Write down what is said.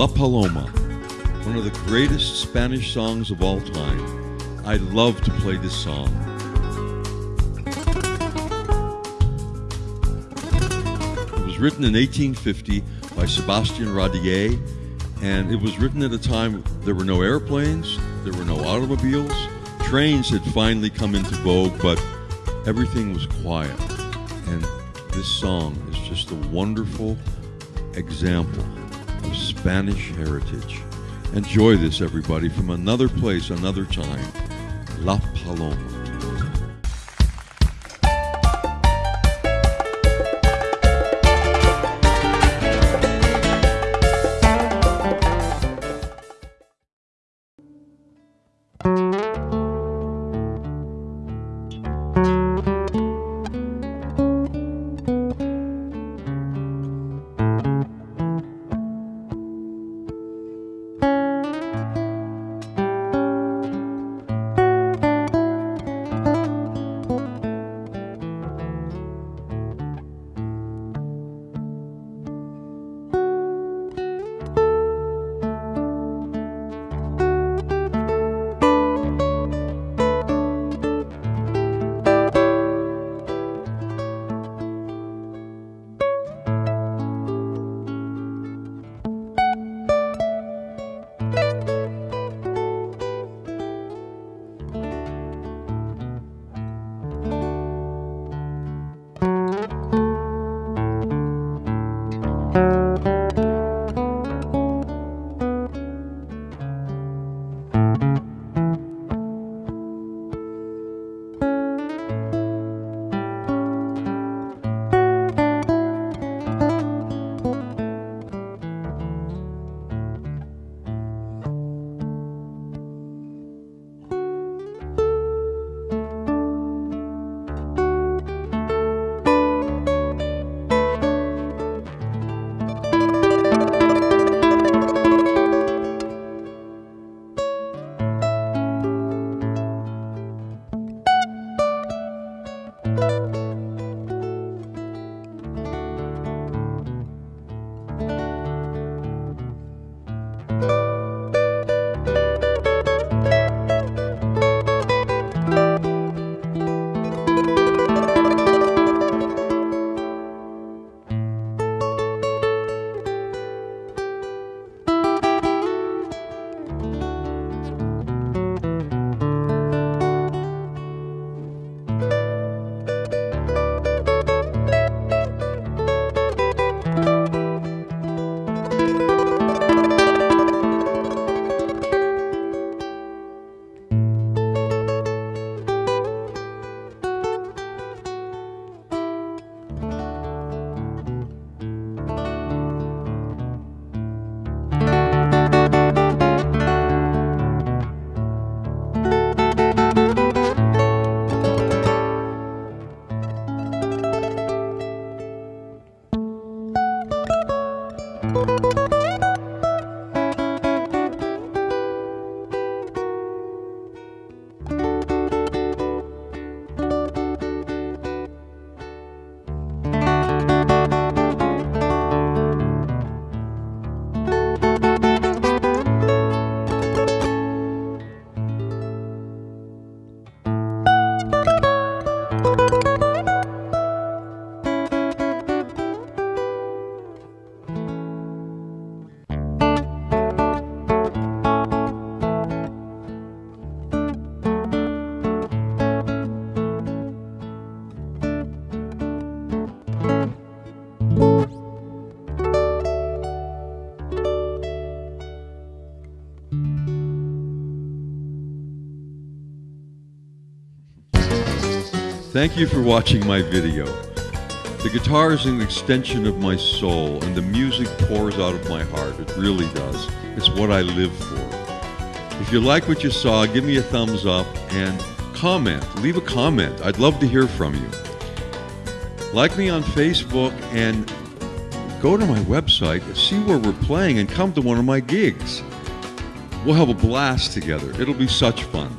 La Paloma, one of the greatest Spanish songs of all time. I love to play this song. It was written in 1850 by Sebastian Yradier, and it was written at a time there were no airplanes, there were no automobiles, trains had finally come into vogue, but everything was quiet. And this song is just a wonderful example Spanish heritage. Enjoy this, everybody, from another place, another time. La Paloma. Thank you for watching my video. The guitar is an extension of my soul, and the music pours out of my heart. It really does. It's what I live for. If you like what you saw, give me a thumbs up and comment. Leave a comment. I'd love to hear from you. Like me on Facebook and go to my website, see where we're playing, and come to one of my gigs. We'll have a blast together. It'll be such fun.